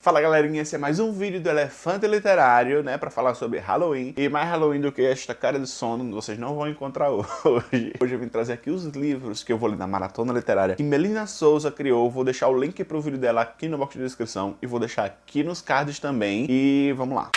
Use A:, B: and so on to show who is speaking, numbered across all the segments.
A: Fala galerinha, esse é mais um vídeo do Elefante Literário, né, pra falar sobre Halloween. E mais Halloween do que esta cara de sono, vocês não vão encontrar hoje. Hoje eu vim trazer aqui os livros que eu vou ler na Maratona Literária que Melina Souza criou. Vou deixar o link pro vídeo dela aqui no box de descrição e vou deixar aqui nos cards também. E vamos lá.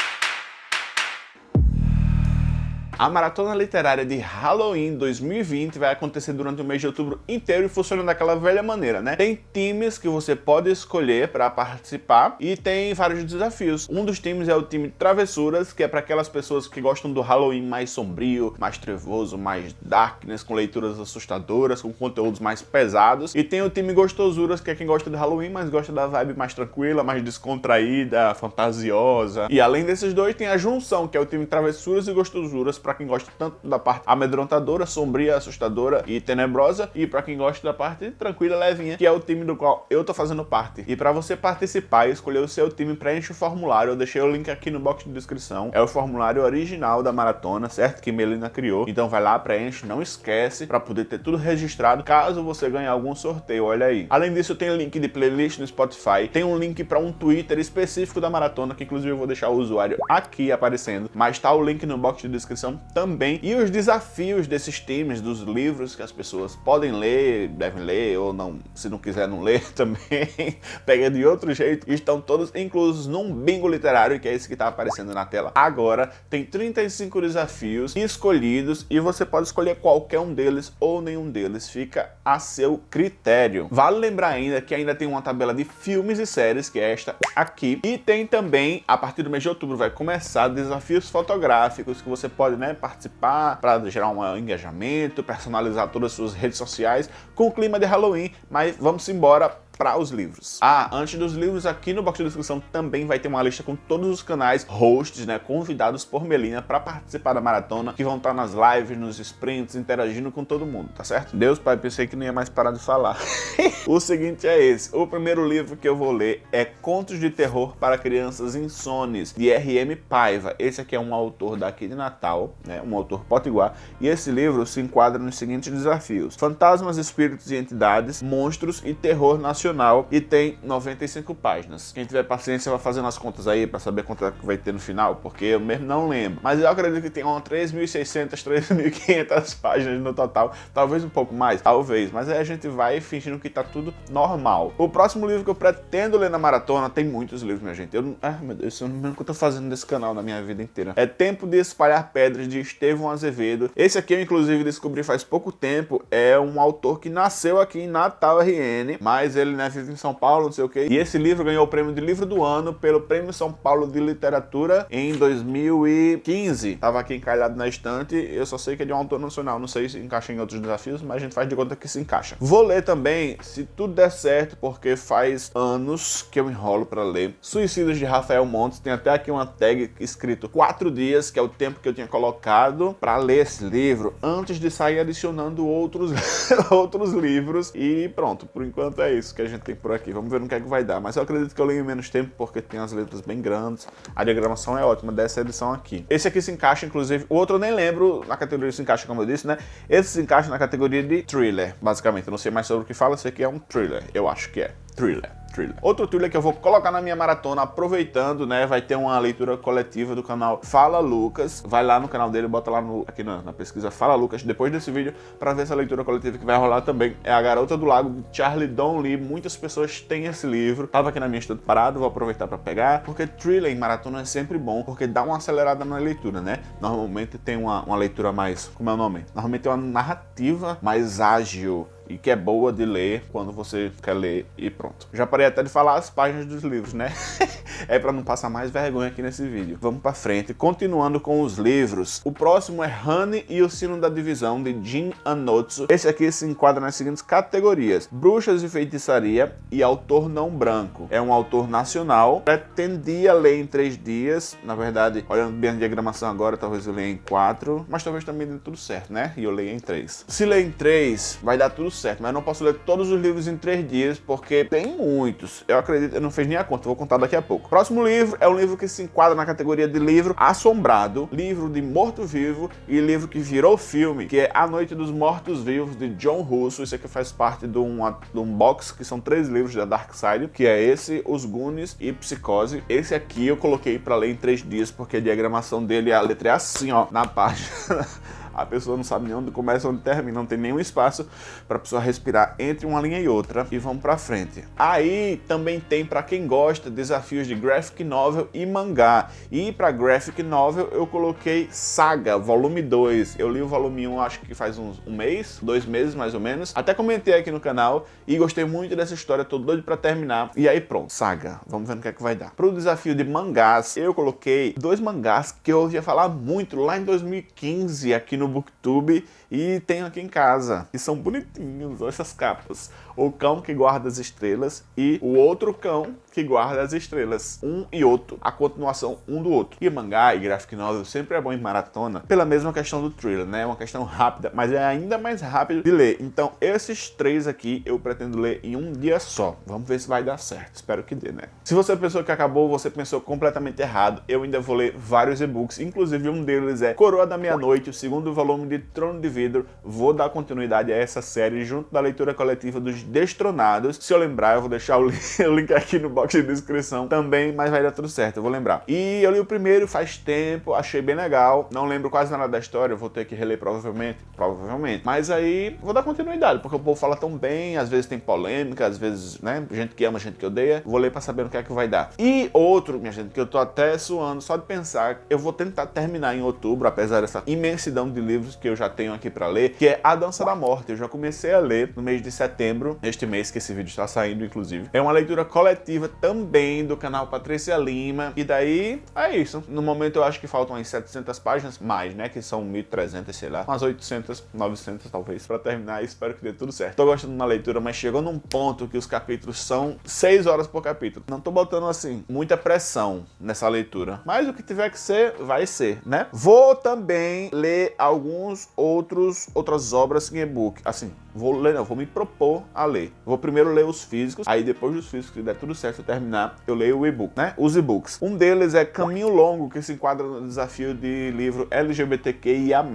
A: A Maratona Literária de Halloween 2020 vai acontecer durante o mês de outubro inteiro e funciona daquela velha maneira, né? Tem times que você pode escolher para participar e tem vários desafios. Um dos times é o time Travessuras, que é para aquelas pessoas que gostam do Halloween mais sombrio, mais trevoso, mais darkness, com leituras assustadoras, com conteúdos mais pesados. E tem o time Gostosuras, que é quem gosta do Halloween, mas gosta da vibe mais tranquila, mais descontraída, fantasiosa. E além desses dois, tem a junção, que é o time Travessuras e Gostosuras, para quem gosta tanto da parte amedrontadora, sombria, assustadora e tenebrosa, e para quem gosta da parte tranquila, levinha, que é o time do qual eu tô fazendo parte. E para você participar e escolher o seu time, preenche o formulário, eu deixei o link aqui no box de descrição. É o formulário original da maratona, certo? Que Melina criou. Então vai lá, preenche, não esquece, para poder ter tudo registrado, caso você ganhe algum sorteio, olha aí. Além disso, tem link de playlist no Spotify, tem um link para um Twitter específico da maratona, que inclusive eu vou deixar o usuário aqui aparecendo, mas tá o link no box de descrição também. E os desafios desses times, dos livros que as pessoas podem ler, devem ler, ou não, se não quiser não ler também, pega de outro jeito, estão todos inclusos num bingo literário, que é esse que está aparecendo na tela agora. Tem 35 desafios escolhidos e você pode escolher qualquer um deles ou nenhum deles, fica a seu critério. Vale lembrar ainda que ainda tem uma tabela de filmes e séries, que é esta aqui, e tem também, a partir do mês de outubro, vai começar desafios fotográficos que você pode né, participar para gerar um engajamento, personalizar todas as suas redes sociais com o clima de Halloween, mas vamos embora para os livros. Ah, antes dos livros, aqui no box de descrição também vai ter uma lista com todos os canais hosts, né, convidados por Melina para participar da maratona, que vão estar nas lives, nos sprints, interagindo com todo mundo, tá certo? Deus, pai, pensei que não ia mais parar de falar. o seguinte é esse, o primeiro livro que eu vou ler é Contos de Terror para Crianças Insones, de R.M. Paiva. Esse aqui é um autor daqui de Natal, né, um autor potiguar, e esse livro se enquadra nos seguintes desafios. Fantasmas, espíritos e entidades, monstros e terror nacional e tem 95 páginas. Quem tiver paciência vai fazendo as contas aí para saber quanto é vai ter no final, porque eu mesmo não lembro. Mas eu acredito que tem umas 3.600, 3.500 páginas no total, talvez um pouco mais, talvez, mas aí a gente vai fingindo que tá tudo normal. O próximo livro que eu pretendo ler na maratona, tem muitos livros, minha gente. Eu ah, meu Deus, eu não lembro o que eu tô fazendo nesse canal na minha vida inteira. É Tempo de Espalhar Pedras, de Estevão Azevedo. Esse aqui eu, inclusive, descobri faz pouco tempo. É um autor que nasceu aqui em Natal, RN, mas ele né, vive em São Paulo, não sei o que. E esse livro ganhou o prêmio de livro do ano pelo Prêmio São Paulo de Literatura em 2015. Tava aqui encalhado na estante, eu só sei que é de um autor nacional, não sei se encaixa em outros desafios, mas a gente faz de conta que se encaixa. Vou ler também, se tudo der certo, porque faz anos que eu enrolo para ler. Suicídios de Rafael Montes, tem até aqui uma tag escrito quatro dias, que é o tempo que eu tinha colocado para ler esse livro, antes de sair adicionando outros, outros livros. E pronto, por enquanto é isso que a gente tem por aqui. Vamos ver no que é que vai dar. Mas eu acredito que eu leio em menos tempo porque tem as letras bem grandes. A diagramação é ótima dessa edição aqui. Esse aqui se encaixa, inclusive, o outro eu nem lembro na categoria se encaixa, como eu disse, né? Esse se encaixa na categoria de thriller, basicamente. Eu não sei mais sobre o que fala, sei que é um thriller. Eu acho que é. Thriller thriller. Outro thriller que eu vou colocar na minha maratona, aproveitando, né, vai ter uma leitura coletiva do canal Fala Lucas. Vai lá no canal dele, bota lá no, aqui na, na pesquisa Fala Lucas, depois desse vídeo, para ver essa leitura coletiva que vai rolar também. É A Garota do Lago, de Charlie Lee. Muitas pessoas têm esse livro. Tava aqui na minha estante parado, vou aproveitar para pegar, porque thriller em maratona é sempre bom, porque dá uma acelerada na leitura, né? Normalmente tem uma, uma leitura mais, como é o nome? Normalmente tem uma narrativa mais ágil, e que é boa de ler quando você quer ler e pronto. Já parei até de falar as páginas dos livros, né? é para não passar mais vergonha aqui nesse vídeo. Vamos para frente. Continuando com os livros. O próximo é Honey e o Sino da Divisão, de Jin Anotsu. Esse aqui se enquadra nas seguintes categorias. Bruxas e Feitiçaria e Autor Não Branco. É um autor nacional. Pretendia ler em três dias. Na verdade, olhando bem a diagramação agora, talvez eu leia em quatro. Mas talvez também dê tudo certo, né? E eu leia em três. Se ler em três, vai dar tudo certo certo, mas não posso ler todos os livros em três dias, porque tem muitos. Eu acredito, eu não fiz nem a conta, vou contar daqui a pouco. Próximo livro é um livro que se enquadra na categoria de livro assombrado, livro de morto-vivo e livro que virou filme, que é A Noite dos Mortos-Vivos, de John Russo. Isso aqui faz parte de um, de um box, que são três livros da Dark Side, que é esse, Os Goonies e Psicose. Esse aqui eu coloquei para ler em três dias, porque a diagramação dele, a letra é assim, ó, na página. a pessoa não sabe nem onde começa onde termina, não tem nenhum espaço para a pessoa respirar entre uma linha e outra e vamos para frente. Aí também tem para quem gosta desafios de graphic novel e mangá. E para graphic novel eu coloquei Saga, volume 2. Eu li o volume 1 acho que faz uns, um mês, dois meses mais ou menos. Até comentei aqui no canal e gostei muito dessa história, tô doido para terminar. E aí pronto, Saga, vamos ver no que é que vai dar. Para o desafio de mangás, eu coloquei dois mangás que eu ouvia falar muito lá em 2015 aqui no Booktube e tenho aqui em casa, que são bonitinhos, olha essas capas. O cão que guarda as estrelas e o outro cão que guarda as estrelas. Um e outro, a continuação um do outro. E mangá e graphic novel sempre é bom em maratona, pela mesma questão do thriller, né? É uma questão rápida, mas é ainda mais rápido de ler. Então esses três aqui eu pretendo ler em um dia só. Vamos ver se vai dar certo. Espero que dê, né? Se você pensou que acabou, você pensou completamente errado. Eu ainda vou ler vários e-books, inclusive um deles é Coroa da Meia-Noite, o segundo volume de Trono de Vidro. Vou dar continuidade a essa série junto da leitura coletiva dos Destronados. Se eu lembrar, eu vou deixar o link aqui no box de descrição também, mas vai dar tudo certo, eu vou lembrar. E eu li o primeiro faz tempo, achei bem legal. Não lembro quase nada da história, vou ter que reler provavelmente, provavelmente. Mas aí vou dar continuidade, porque o povo fala tão bem, às vezes tem polêmica, às vezes, né, gente que ama, gente que odeia. Vou ler pra saber o que é que vai dar. E outro, minha gente, que eu tô até suando só de pensar, eu vou tentar terminar em outubro, apesar dessa imensidão de livros que eu já tenho aqui pra ler, que é A Dança da Morte. Eu já comecei a ler no mês de setembro, este mês que esse vídeo está saindo, inclusive. É uma leitura coletiva também do canal Patrícia Lima. E daí, é isso. No momento eu acho que faltam umas 700 páginas, mais, né? Que são 1.300, sei lá. Umas 800, 900 talvez, pra terminar. Espero que dê tudo certo. Tô gostando da leitura, mas chegou num ponto que os capítulos são 6 horas por capítulo. Não tô botando, assim, muita pressão nessa leitura. Mas o que tiver que ser, vai ser, né? Vou também ler alguns outros outras obras em e-book. Assim, vou ler, não, vou me propor a ler. Vou primeiro ler os físicos, aí depois dos físicos, se der tudo certo, eu terminar, eu leio o e-book, né? Os e-books. Um deles é Caminho Longo, que se enquadra no desafio de livro LGBTQIA+,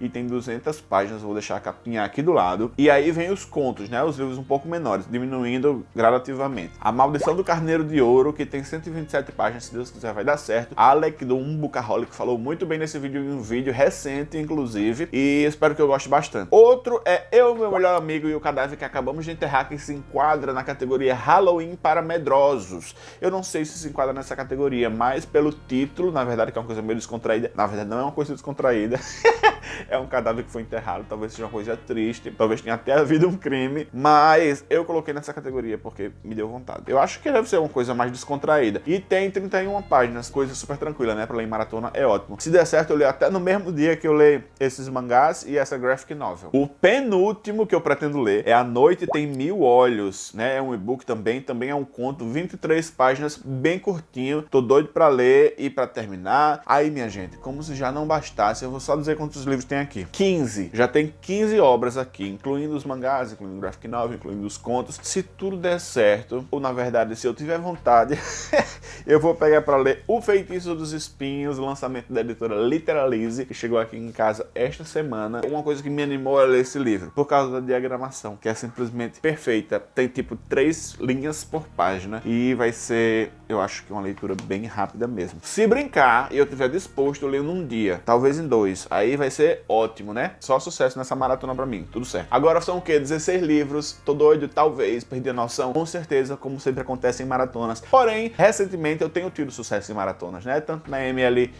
A: e tem 200 páginas, vou deixar a capinha aqui do lado. E aí vem os contos, né? Os livros um pouco menores, diminuindo gradativamente. A Maldição do Carneiro de Ouro, que tem 127 páginas, se Deus quiser vai dar certo. Alec do Umbucaholic falou muito bem nesse vídeo, em um vídeo recente, inclusive, e espero que eu goste bastante. Outro é Eu meu melhor amigo e o cadáver que acabamos de enterrar, que se enquadra na categoria Halloween para medrosos. Eu não sei se se enquadra nessa categoria, mas pelo título, na verdade, que é uma coisa meio descontraída, na verdade não é uma coisa descontraída, é um cadáver que foi enterrado, talvez seja uma coisa triste, talvez tenha até havido um crime, mas eu coloquei nessa categoria porque me deu vontade. Eu acho que deve ser uma coisa mais descontraída. E tem 31 páginas, coisa super tranquila, né? Pra ler em maratona é ótimo. Se der certo, eu leio até no mesmo dia que eu leio esses mangás e essa graphic novel. O penúltimo que eu pretendo ler é A Noite Tem Mil Olhos, né? É um e-book também, também é um conto, 23 páginas, bem curtinho. Tô doido pra ler e pra terminar. Aí, minha gente, como se já não bastasse, eu vou só dizer quantos livros tem aqui. 15. Já tem 15 obras aqui, incluindo os mangás, incluindo o graphic novel, incluindo os contos. Se tudo der certo, ou na verdade, se eu tiver vontade, eu vou pegar para ler O Feitiço dos Espinhos, lançamento da editora Literalize, que chegou aqui em casa esta semana. Uma coisa que me animou a ler esse livro, por causa da diagramação, que é simplesmente perfeita. Tem tipo três linhas por página e vai ser, eu acho que uma leitura bem rápida mesmo. Se brincar e eu tiver disposto, eu leio num dia, talvez em dois. Aí vai ser ótimo, né? Só sucesso nessa maratona pra mim, tudo certo. Agora são o quê? 16 livros, tô doido, talvez, perdi a noção, com certeza, como sempre acontece em maratonas. Porém, recentemente eu tenho tido sucesso em maratonas, né? Tanto na MLI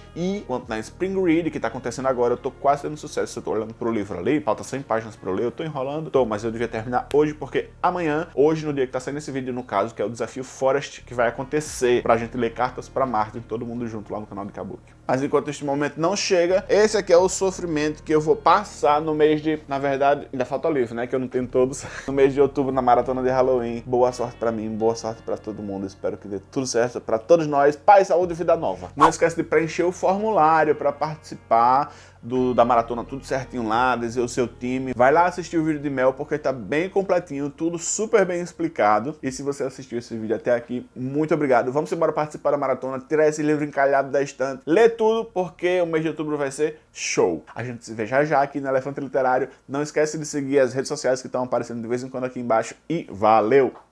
A: quanto na Spring Read, que tá acontecendo agora, eu tô quase tendo sucesso. Eu tô olhando pro livro ali, falta 100 páginas pra eu ler, eu tô enrolando, tô, mas eu devia terminar hoje, porque amanhã, hoje no dia que tá saindo esse vídeo, no caso, que é o desafio Forest, que vai acontecer pra gente ler cartas pra Marte, todo mundo junto lá no canal de Kabuki. Mas enquanto este momento não chega, esse aqui é o sofrimento que eu vou passar no mês de... Na verdade, ainda falta livro, né? Que eu não tenho todos. No mês de outubro, na maratona de Halloween. Boa sorte pra mim, boa sorte pra todo mundo. Espero que dê tudo certo pra todos nós, paz, saúde e vida nova. Não esquece de preencher o formulário para participar do, da maratona tudo certinho lá, dizer o seu time. Vai lá assistir o vídeo de Mel porque tá bem completinho, tudo super bem explicado. E se você assistiu esse vídeo até aqui, muito obrigado. Vamos embora participar da maratona, tirar esse livro encalhado da estante, ler tudo porque o mês de outubro vai ser show. A gente se vê já já aqui no Elefante Literário. Não esquece de seguir as redes sociais que estão aparecendo de vez em quando aqui embaixo e valeu!